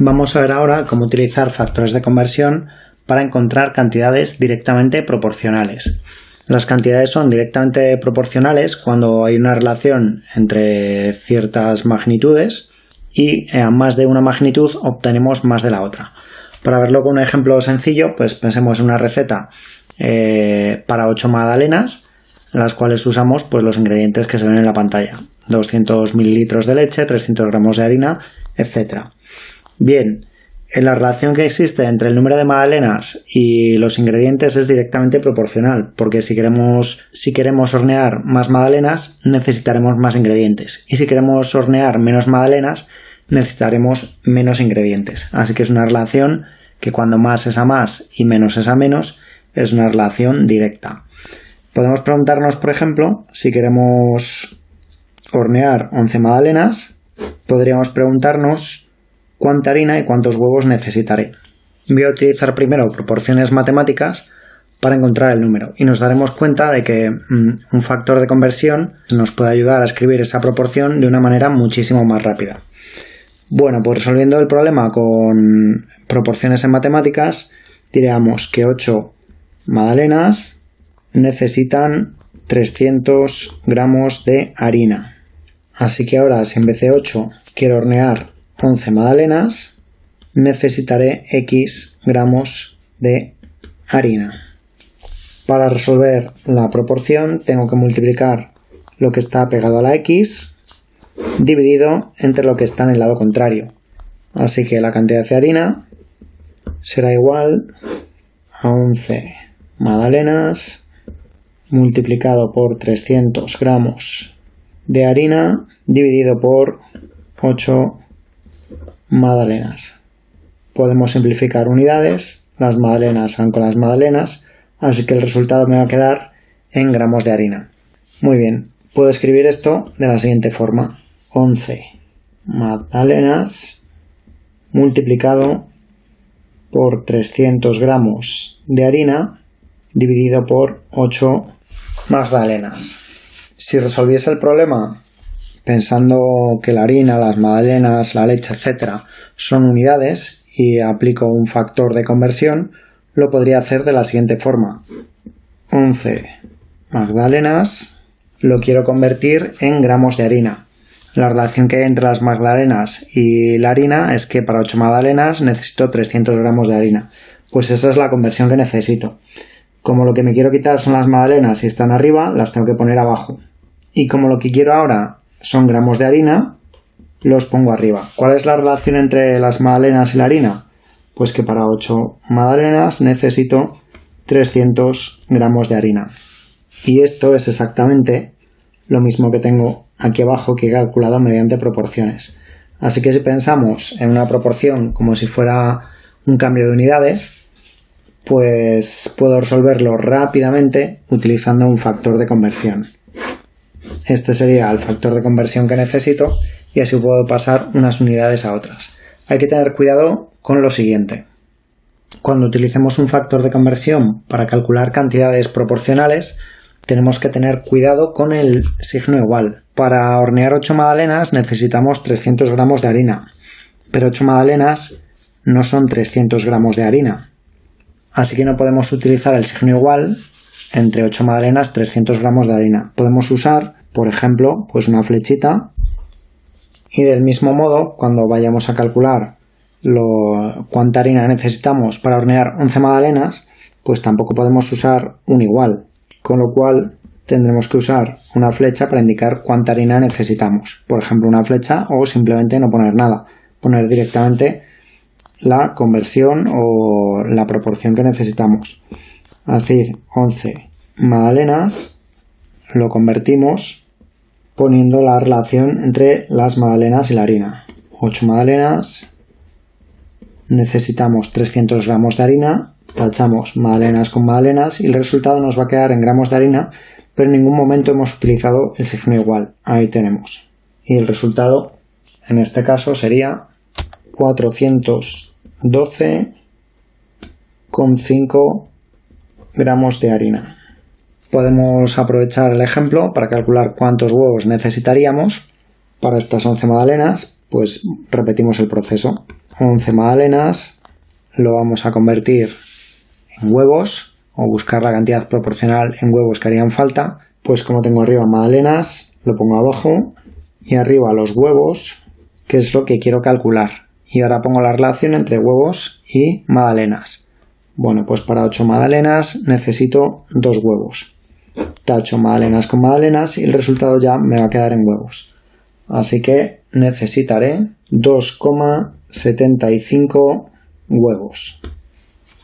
Vamos a ver ahora cómo utilizar factores de conversión para encontrar cantidades directamente proporcionales. Las cantidades son directamente proporcionales cuando hay una relación entre ciertas magnitudes y a más de una magnitud obtenemos más de la otra. Para verlo con un ejemplo sencillo, pues pensemos en una receta eh, para 8 magdalenas, en las cuales usamos pues, los ingredientes que se ven en la pantalla. 200 mililitros de leche, 300 gramos de harina, etc. Bien, en la relación que existe entre el número de magdalenas y los ingredientes es directamente proporcional, porque si queremos, si queremos hornear más magdalenas, necesitaremos más ingredientes. Y si queremos hornear menos magdalenas, necesitaremos menos ingredientes. Así que es una relación que cuando más es a más y menos es a menos, es una relación directa. Podemos preguntarnos, por ejemplo, si queremos hornear 11 magdalenas, podríamos preguntarnos cuánta harina y cuántos huevos necesitaré. Voy a utilizar primero proporciones matemáticas para encontrar el número y nos daremos cuenta de que mm, un factor de conversión nos puede ayudar a escribir esa proporción de una manera muchísimo más rápida. Bueno, pues resolviendo el problema con proporciones en matemáticas, diríamos que 8 magdalenas necesitan 300 gramos de harina. Así que ahora, si en vez de 8 quiero hornear 11 magdalenas, necesitaré X gramos de harina. Para resolver la proporción tengo que multiplicar lo que está pegado a la X dividido entre lo que está en el lado contrario. Así que la cantidad de harina será igual a 11 magdalenas multiplicado por 300 gramos de harina dividido por 8 magdalenas. Podemos simplificar unidades, las magdalenas van con las magdalenas, así que el resultado me va a quedar en gramos de harina. Muy bien, puedo escribir esto de la siguiente forma. 11 magdalenas multiplicado por 300 gramos de harina dividido por 8 magdalenas. Si resolviese el problema pensando que la harina, las magdalenas, la leche, etc. son unidades y aplico un factor de conversión, lo podría hacer de la siguiente forma. 11 magdalenas lo quiero convertir en gramos de harina. La relación que hay entre las magdalenas y la harina es que para 8 magdalenas necesito 300 gramos de harina. Pues esa es la conversión que necesito. Como lo que me quiero quitar son las magdalenas y están arriba, las tengo que poner abajo. Y como lo que quiero ahora son gramos de harina, los pongo arriba. ¿Cuál es la relación entre las magdalenas y la harina? Pues que para 8 magdalenas necesito 300 gramos de harina. Y esto es exactamente lo mismo que tengo aquí abajo que he calculado mediante proporciones. Así que si pensamos en una proporción como si fuera un cambio de unidades, pues puedo resolverlo rápidamente utilizando un factor de conversión. Este sería el factor de conversión que necesito y así puedo pasar unas unidades a otras. Hay que tener cuidado con lo siguiente. Cuando utilicemos un factor de conversión para calcular cantidades proporcionales, tenemos que tener cuidado con el signo igual. Para hornear 8 magdalenas necesitamos 300 gramos de harina, pero 8 magdalenas no son 300 gramos de harina. Así que no podemos utilizar el signo igual entre 8 magdalenas 300 gramos de harina. Podemos usar, por ejemplo, pues una flechita y del mismo modo, cuando vayamos a calcular lo, cuánta harina necesitamos para hornear 11 magdalenas, pues tampoco podemos usar un igual con lo cual tendremos que usar una flecha para indicar cuánta harina necesitamos. Por ejemplo, una flecha o simplemente no poner nada, poner directamente la conversión o la proporción que necesitamos. Así, 11 magdalenas lo convertimos poniendo la relación entre las magdalenas y la harina. 8 magdalenas necesitamos 300 gramos de harina tachamos magdalenas con magdalenas y el resultado nos va a quedar en gramos de harina, pero en ningún momento hemos utilizado el signo igual. Ahí tenemos. Y el resultado, en este caso, sería 412,5 gramos de harina. Podemos aprovechar el ejemplo para calcular cuántos huevos necesitaríamos para estas 11 magdalenas, pues repetimos el proceso. 11 magdalenas, lo vamos a convertir en huevos o buscar la cantidad proporcional en huevos que harían falta, pues como tengo arriba magdalenas, lo pongo abajo y arriba los huevos, que es lo que quiero calcular. Y ahora pongo la relación entre huevos y magdalenas. Bueno, pues para 8 magdalenas necesito 2 huevos. Tacho magdalenas con magdalenas y el resultado ya me va a quedar en huevos. Así que necesitaré 2,75 huevos.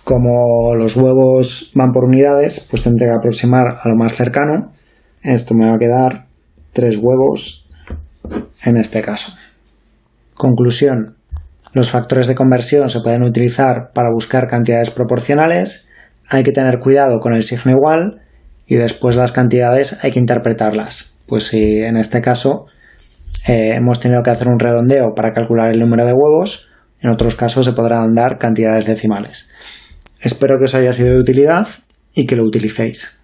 Como los huevos van por unidades, pues tendré que aproximar a lo más cercano. Esto me va a quedar 3 huevos en este caso. Conclusión. Los factores de conversión se pueden utilizar para buscar cantidades proporcionales. Hay que tener cuidado con el signo igual y después las cantidades hay que interpretarlas. Pues si en este caso eh, hemos tenido que hacer un redondeo para calcular el número de huevos, en otros casos se podrán dar cantidades decimales. Espero que os haya sido de utilidad y que lo utilicéis.